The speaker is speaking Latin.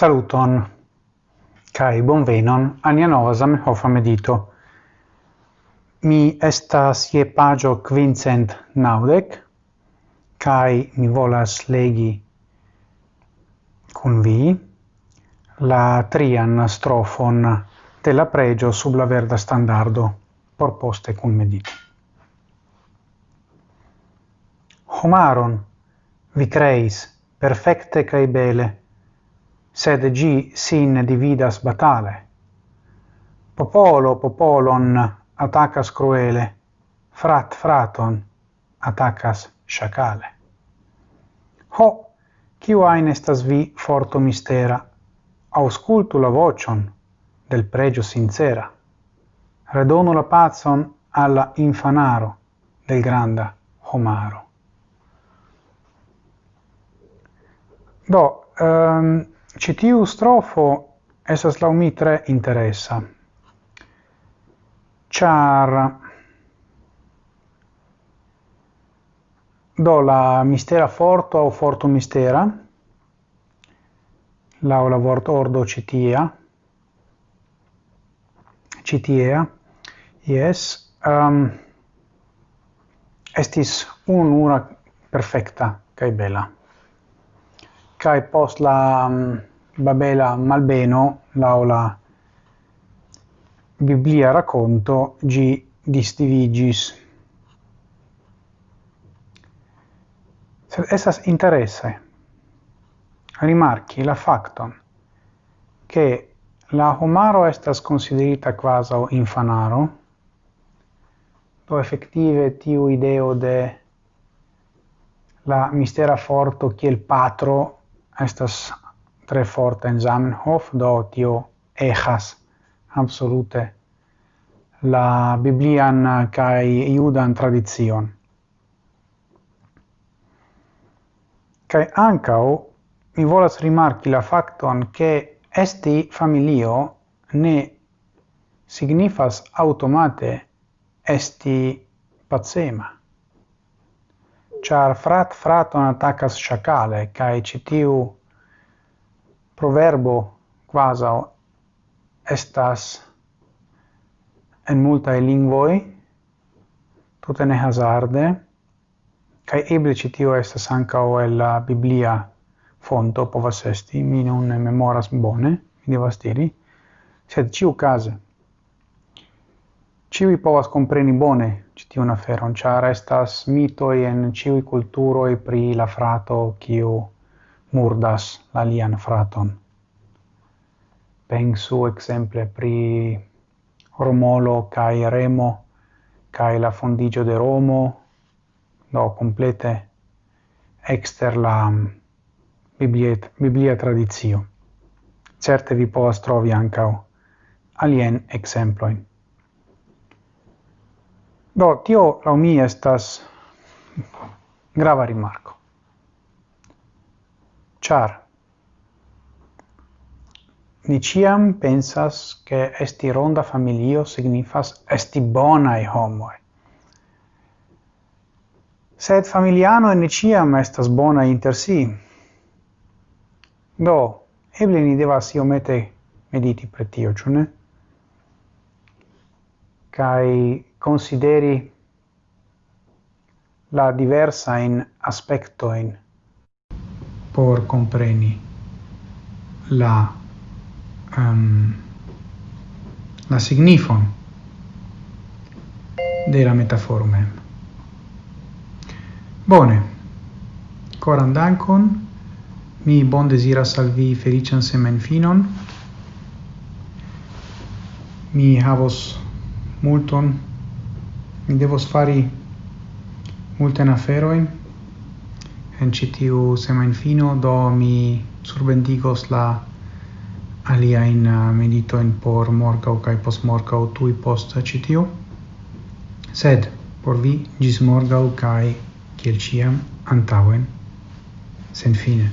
Saluton kai bonvenon a nia nova Zamenhof medito. Mi estas je pagio quincent naudec kai mi volas legi cun vi la trian strofon de la pregio sub la verda standardo proposte cun medito. Homaron vi creis perfecte cae bele sed gi sin dividas batale. Popolo popolon attacas cruele, frat fraton attacas sciacale. Ho, kiu ain estas vi forto mistera, auscultu la vocion del pregio sincera. Redono la pazon alla infanaro del granda homaro. Do, um, citiu strofo esas lau mi tre interessa. Char do la mistera forto au forto mistera lau la vort ordo citia citia yes um, ehm, estis unura perfecta kai bella kai post la um, Babela Malbeno, laula Biblia racconto G. Distivigis. Sed essas interesse rimarchi la facton che la homaro estas considerita quasi infanaro, do effettive tiu ideo de la mistera forto kiel patro estas tre forte in Zamenhof, do tio echas absolute la biblian kai judan tradizion. Kai ancao mi volas rimarki la facton che esti familio ne signifas automate esti pacema. Char frat fraton attacas chacale, kai citiu proverbo quasi estas en multae lingvoi, tutte ne hazarde, cae eble citio estas ancao el la biblia fonto povas esti, mi non memoras bone, mi devas diri, sed ciu case. Ciui povas compreni bone citiun feron char estas mitoi en ciui culturoi pri la frato, kiu murdas alian fraton. Pensu exemple pri Romolo cae Remo cae la fondigio de Romo, no, complete exter la mm, bibliet, biblia tradizio. Certe vi povas trovi ancao alien exemploin. Do, tio, la mi, estas grava rimarco char ni ciam pensas che esti ronda familio signifas esti bonai homoi. Sed familiano ne ciam estas bona inter si. Do, eble ni devas iomete mediti pretio, tio, ciu ne? Cai consideri la aspetto in por compreni la um, la signifon de la metaforo mem. Bone. Coran dankon. Mi bon desira al vi felician semenfinon. Mi havos multon. Mi devos fari multen aferoin en citiu tiu semajnfino do mi surbendigos la aliajn uh, meditojn por morgau kai pos morgau tui post citiu. sed por vi gis morgau kai, kiel ĉiam Sen fine.